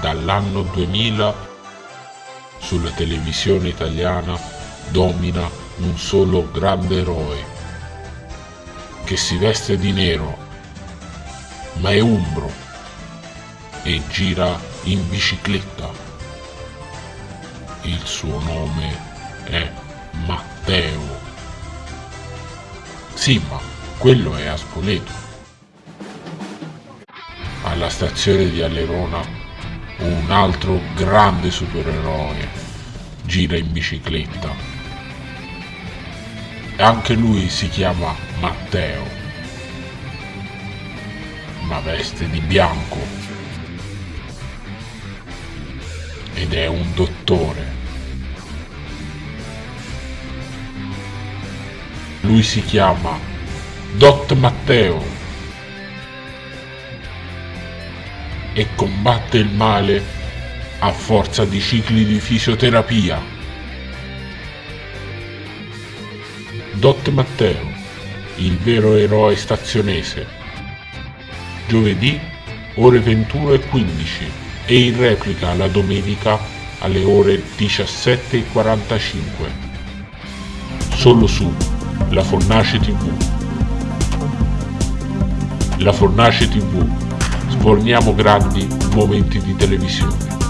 Dall'anno 2000 sulla televisione italiana domina un solo grande eroe che si veste di nero ma è umbro e gira in bicicletta. Il suo nome è Matteo. Sì, ma quello è a Spoleto. Alla stazione di Alerona un altro grande supereroe gira in bicicletta. Anche lui si chiama Matteo, ma veste di bianco ed è un dottore. Lui si chiama Dot Matteo e combatte il male a forza di cicli di fisioterapia. Dot Matteo, il vero eroe stazionese. Giovedì ore 21.15 e in replica la domenica alle ore 17.45. Solo su La Fornace TV. La Fornace TV. Sforniamo grandi momenti di televisione.